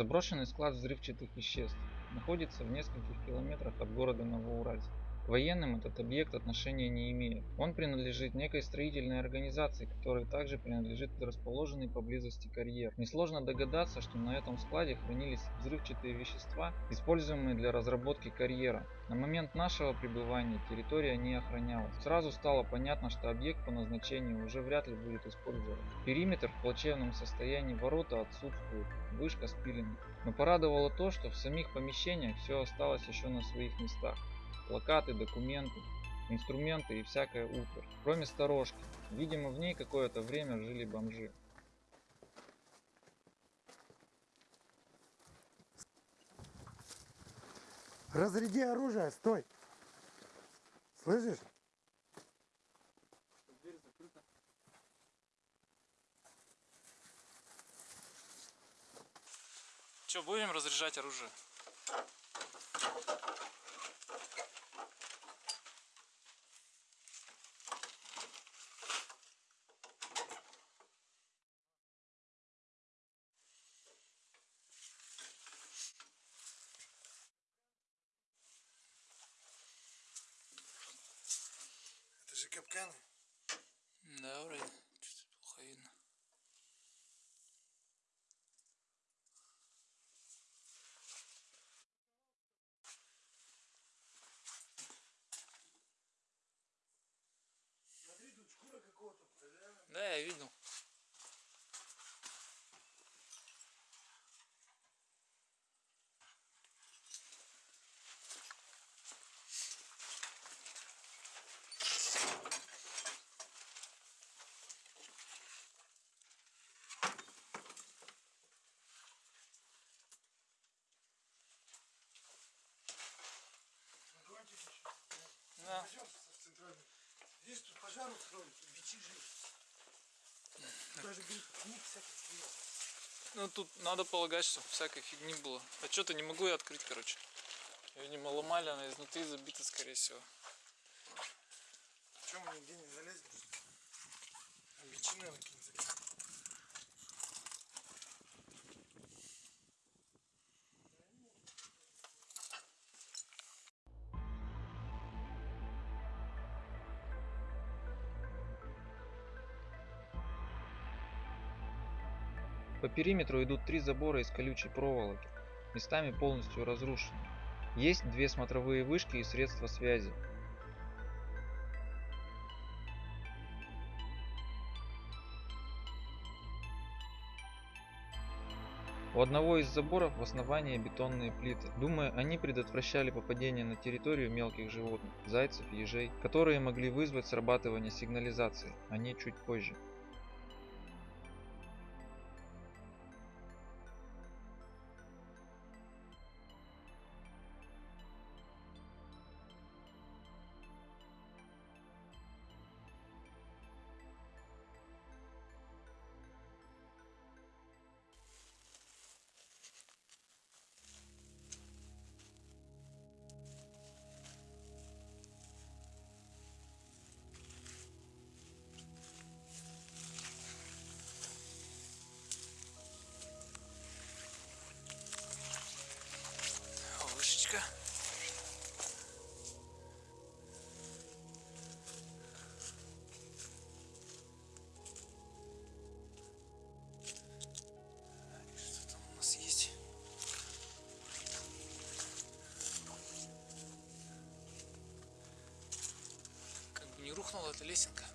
Заброшенный склад взрывчатых веществ находится в нескольких километрах от города Новоуральск. К военным этот объект отношения не имеет. Он принадлежит некой строительной организации, которой также принадлежит расположенный поблизости карьер. Несложно догадаться, что на этом складе хранились взрывчатые вещества, используемые для разработки карьера. На момент нашего пребывания территория не охранялась. Сразу стало понятно, что объект по назначению уже вряд ли будет использован. Периметр в плачевном состоянии, ворота отсутствуют, вышка спилена. Но порадовало то, что в самих помещениях все осталось еще на своих местах плакаты, документы, инструменты и всякая утварь. Кроме сторожки. Видимо, в ней какое-то время жили бомжи. Разряди оружие, стой. Слышишь? Че, будем разряжать оружие? Это же капканы. Да, вроде. Что-то плохо видно. Смотри, тут шкура какого-то. Да, я видел. Да. Пойдем в центральный. Здесь тут пожар устроили, бичи жили. Даже книг всяких было. Ну тут надо полагать, что всякой фигни было. А что-то не могу я открыть, короче. Видимо, ломали, она изнутри забита, скорее всего. Чем мы нигде не залезем? А По периметру идут три забора из колючей проволоки, местами полностью разрушены. Есть две смотровые вышки и средства связи. У одного из заборов в основании бетонные плиты. Думаю, они предотвращали попадение на территорию мелких животных, зайцев, ежей, которые могли вызвать срабатывание сигнализации, они чуть позже. Рухнула эта лесенка.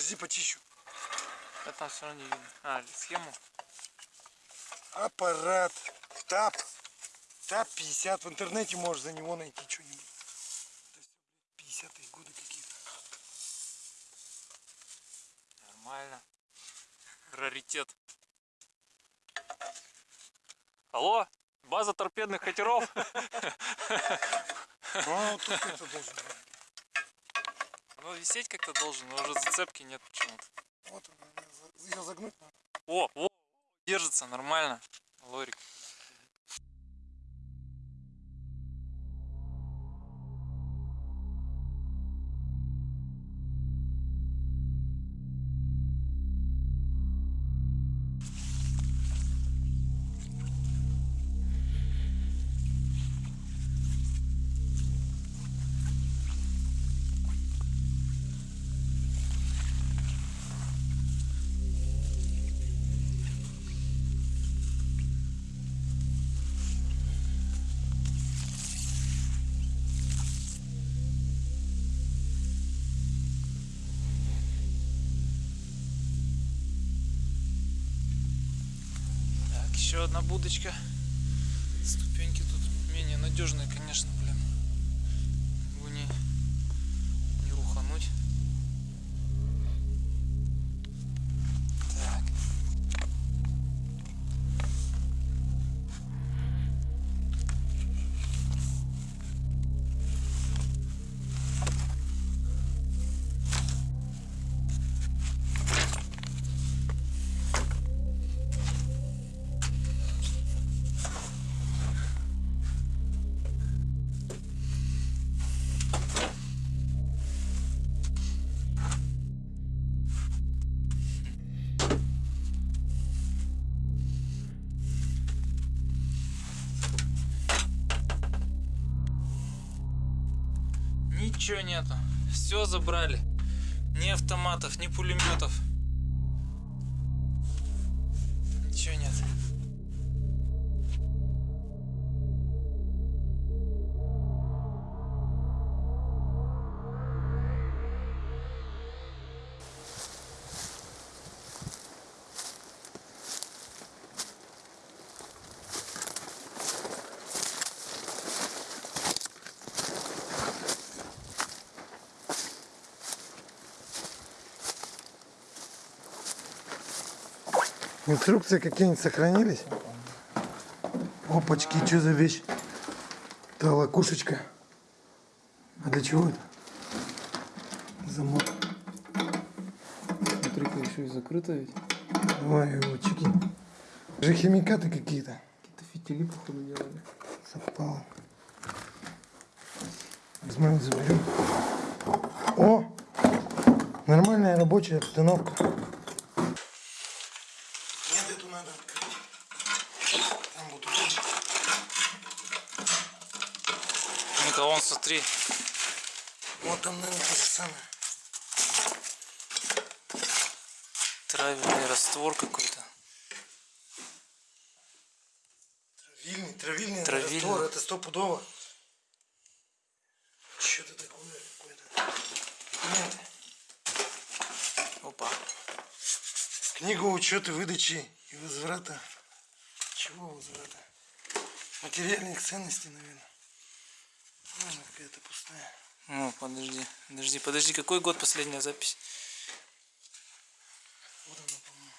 Подожди, почищу. А там все равно не видно. А, схему. Аппарат. ТАП. ТАП 50. В интернете можешь за него найти что-нибудь. Это все, блядь, 50-е годы какие-то. Нормально. Раритет. Алло, база торпедных катеров. Ну, тут это должен быть. Оно висеть как-то должен, но уже зацепки нет почему-то. Вот за- ее загнуть надо. О, о, держится нормально. Лорик. Еще одна будочка. Ступеньки тут менее надежные, конечно, блин. Ничего нету. Все забрали. Ни автоматов, ни пулеметов. Ничего нет. Инструкции какие-нибудь сохранились? Опачки, что за вещь? Это лакушечка. А для чего это? Замок. Смотри-ка, еще и закрыто ведь. Ой, очки. Же химикаты какие-то. Какие-то фитили, походу, делали. Совпало. Возьмем, заберем. О! Нормальная рабочая обстановка. Нет, эту надо открыть. Там вот удача. Ну-ка, вон, смотри. Вот там, наверное, то же самое. Травельный раствор какой-то. Травильный, травильный, Травильный. раствор, это стопудово. Что-то такое какое-то. Документы. Опа. Книга учета выдачи и возврата. Чего возврата? Материальных ценностей, наверное. Какая-то пустая. Ну, подожди, подожди, подожди, какой год последняя запись? Вот она, по-моему.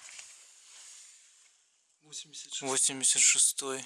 86. 86-й.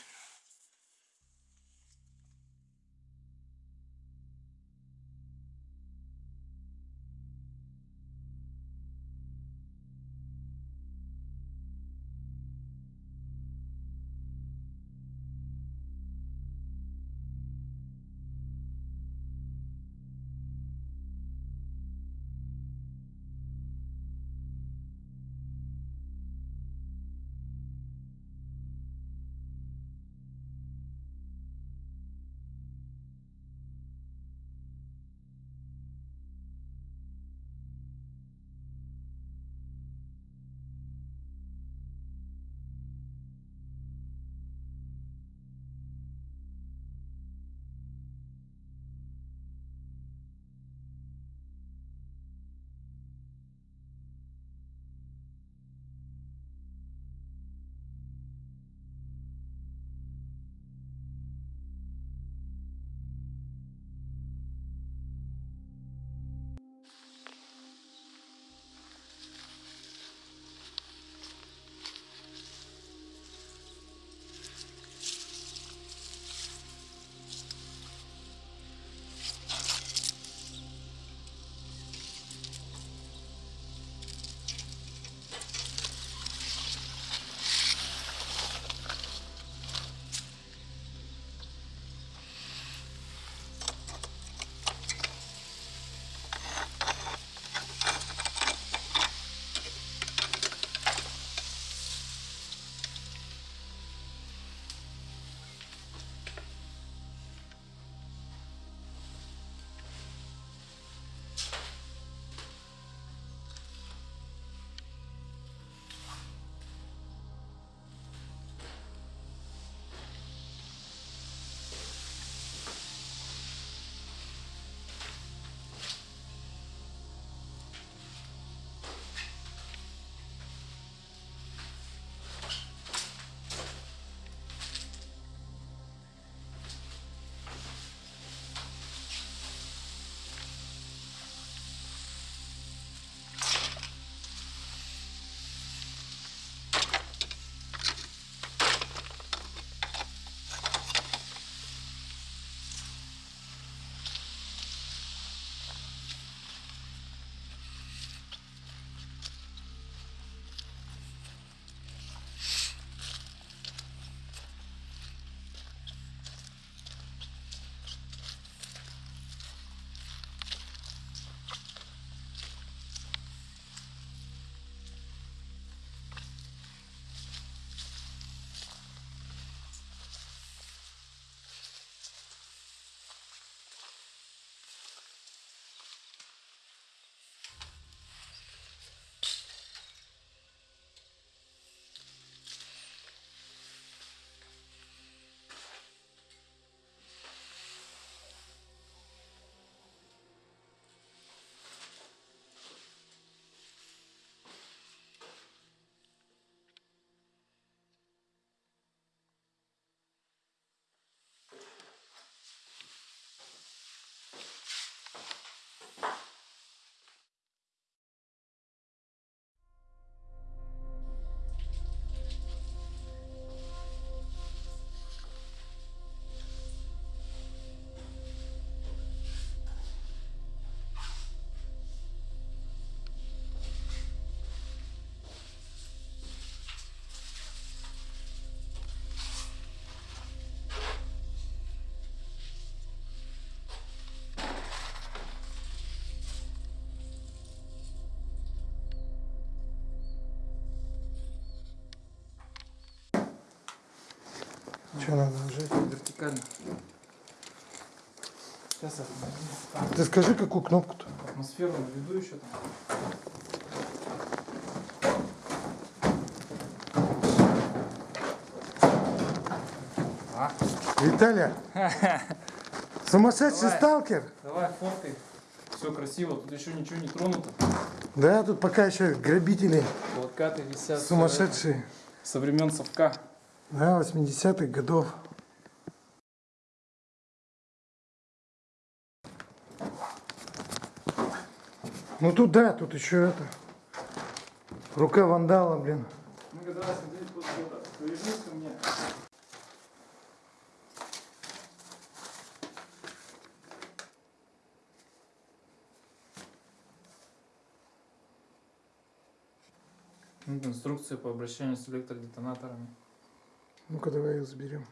Что надо нажать? Вертикально. Сейчас я Ты скажи, какую кнопку-то? атмосферу наведу еще там. А, Виталя, сумасшедший Давай. сталкер? давай фоткай. Все красиво, тут еще ничего не тронуто. Да, тут пока еще грабители Плакаты висят. всё сумасшедшие. Со времен совка. Да, 80-х годов. Ну тут да, тут еще это. Рука вандала, блин. Ну когда смотри, тут что-то. Повяжись ко мне. Инструкция по обращению с электродетонаторами. Ну-ка давай их заберем.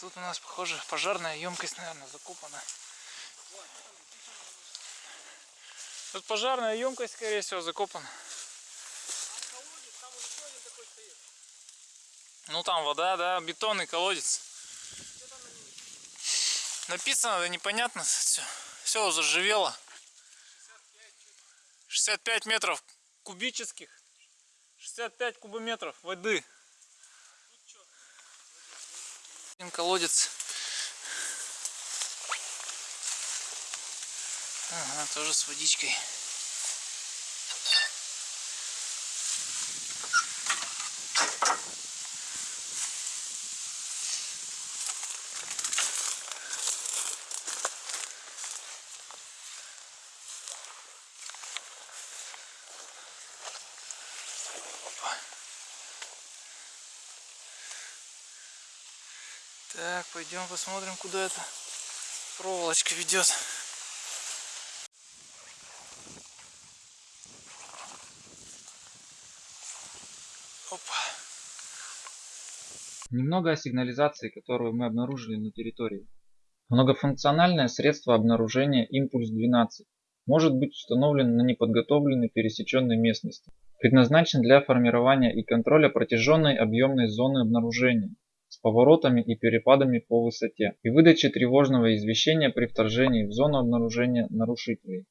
Тут у нас, похоже, пожарная емкость, наверное, закопана. Тут пожарная емкость, скорее всего, закопана. Ну там вода, да, бетонный колодец. Написано, да непонятно все. Все заживело. 65 метров кубических. 65 кубометров воды. Один колодец. Ага, тоже с водичкой. Так, пойдем посмотрим, куда эта проволочка ведет. Опа. Немного о сигнализации, которую мы обнаружили на территории. Многофункциональное средство обнаружения «Импульс-12» может быть установлен на неподготовленной пересеченной местности. Предназначен для формирования и контроля протяженной объемной зоны обнаружения с поворотами и перепадами по высоте и выдачи тревожного извещения при вторжении в зону обнаружения нарушителей.